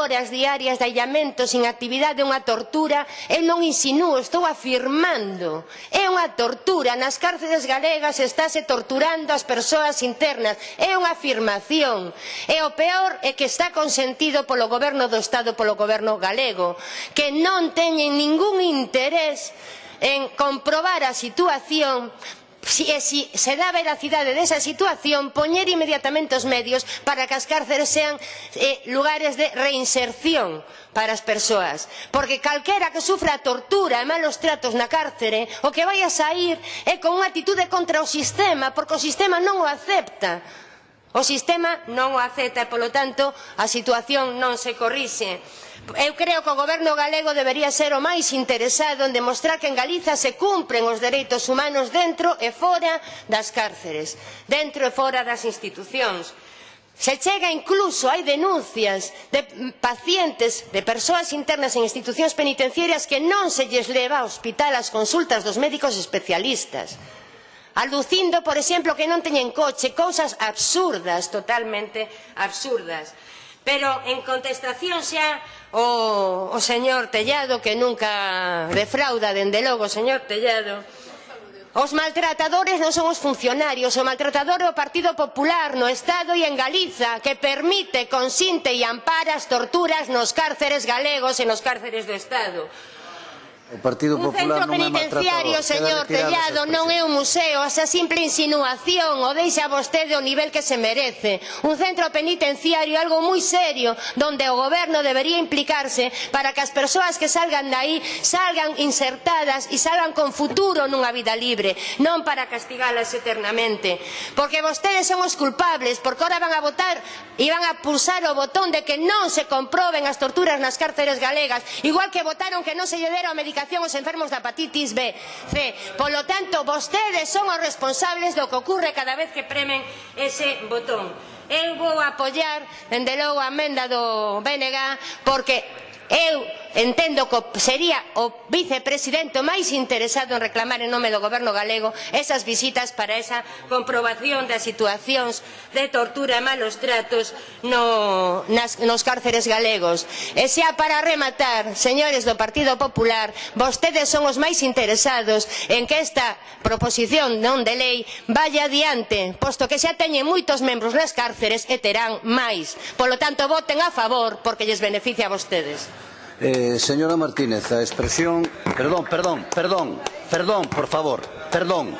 horas diarias de aillamento sin actividade é unha tortura, eu non insinúo, estou afirmando. É unha tortura, nas cárceles galegas estáse torturando as persoas internas, é unha afirmación. E o peor é que está consentido polo goberno do Estado, polo goberno galego, que non teñen ningún interés en comprobar a situación si, e si se dá veracidade desa situación, poñer inmediatamente os medios para que as cárceres sean eh, lugares de reinserción para as persoas. Porque calquera que sufra tortura e malos tratos na cárcere, o que vai a sair é con unha actitude contra o sistema, porque o sistema non o acepta. O sistema non o acepta e, polo tanto, a situación non se corrixe. Eu creo que o goberno galego debería ser o máis interesado en demostrar que en Galiza se cumpren os dereitos humanos dentro e fora das cárceres, dentro e fora das institucións. Se chega incluso, hai denuncias de pacientes, de persoas internas en institucións penitenciarias que non se lles leva ao hospital as consultas dos médicos especialistas alucindo, por exemplo, que non teñen coche, cousas absurdas, totalmente absurdas. Pero en contestación xa o, o señor Tellado, que nunca defrauda, dende logo, señor Tellado, Os maltratadores non son os funcionarios, o maltratador é o Partido Popular no Estado e en Galiza que permite, consinte e ampara as torturas nos cárceres galegos e nos cárceres do Estado. O Partido un Popular centro penitenciario, señor Tellado, non é un museo, esa simple insinuación o deixa vostede o nivel que se merece. Un centro penitenciario é algo moi serio, donde o goberno debería implicarse para que as persoas que salgan de aí salgan insertadas e salgan con futuro nunha vida libre, non para castigalas eternamente. Porque vostedes son os culpables, porque ahora van a votar e van a pulsar o botón de que non se comproben as torturas nas cárceres galegas, igual que votaron que non se lle dera o medicación aos enfermos da hepatitis B, C. Polo tanto, vostedes son os responsables do que ocorre cada vez que premen ese botón. Eu vou apoiar, dende logo, a emenda do BNG, porque eu entendo que sería o vicepresidente máis interesado en reclamar en nome do goberno galego esas visitas para esa comprobación das situacións de tortura e malos tratos no, nas, nos cárceres galegos. E xa para rematar, señores do Partido Popular, vostedes son os máis interesados en que esta proposición non de lei vaya adiante, posto que xa teñen moitos membros nas cárceres e terán máis. Polo tanto, voten a favor porque lles beneficia a vostedes. Eh, señora Martínez, a expresión... Perdón, perdón, perdón, perdón, por favor, perdón.